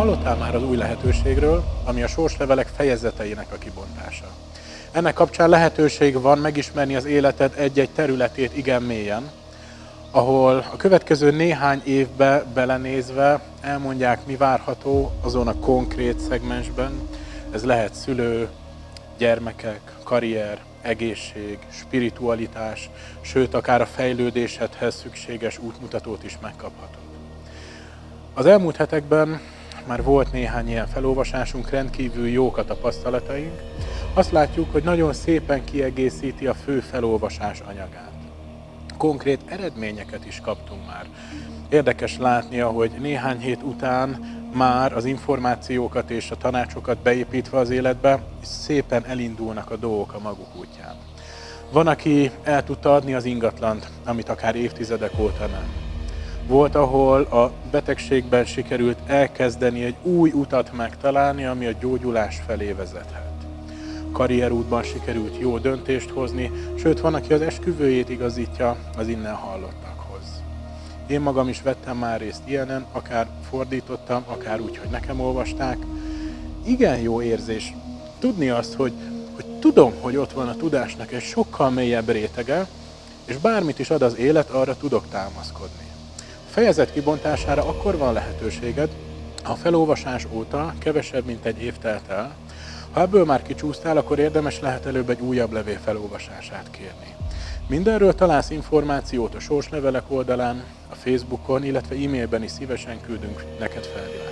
hallottál már az új lehetőségről, ami a sorslevelek fejezeteinek a kibontása. Ennek kapcsán lehetőség van megismerni az életed egy-egy területét igen mélyen, ahol a következő néhány évbe belenézve elmondják, mi várható azon a konkrét szegmensben. Ez lehet szülő, gyermekek, karrier, egészség, spiritualitás, sőt, akár a fejlődésedhez szükséges útmutatót is megkaphatod. Az elmúlt hetekben már volt néhány ilyen felolvasásunk, rendkívül jók a tapasztalataink. Azt látjuk, hogy nagyon szépen kiegészíti a fő felolvasás anyagát. Konkrét eredményeket is kaptunk már. Érdekes látni, hogy néhány hét után már az információkat és a tanácsokat beépítve az életbe, szépen elindulnak a dolgok a maguk útján. Van, aki el tudta adni az ingatlant, amit akár évtizedek óta nem. Volt, ahol a betegségben sikerült elkezdeni egy új utat megtalálni, ami a gyógyulás felé vezethet. Karrierútban sikerült jó döntést hozni, sőt van, aki az esküvőjét igazítja az innen hallottakhoz. Én magam is vettem már részt ilyenen, akár fordítottam, akár úgy, hogy nekem olvasták. Igen jó érzés tudni azt, hogy, hogy tudom, hogy ott van a tudásnak egy sokkal mélyebb rétege, és bármit is ad az élet, arra tudok támaszkodni fejezet kibontására akkor van lehetőséged, ha felolvasás óta kevesebb, mint egy év telt el. Ha ebből már kicsúsztál, akkor érdemes lehet előbb egy újabb levél felolvasását kérni. Mindenről találsz információt a sorslevelek oldalán, a Facebookon, illetve e-mailben is szívesen küldünk neked felvilágosítást.